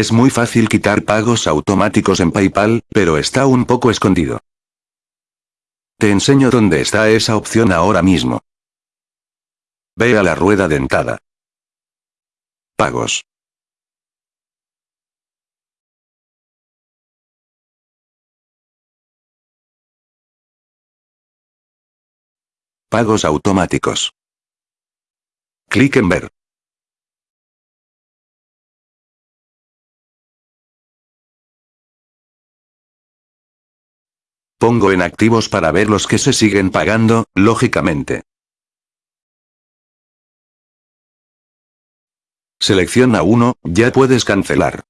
Es muy fácil quitar pagos automáticos en PayPal, pero está un poco escondido. Te enseño dónde está esa opción ahora mismo. Ve a la rueda dentada. Pagos. Pagos automáticos. Clic en ver. Pongo en activos para ver los que se siguen pagando, lógicamente. Selecciona uno, ya puedes cancelar.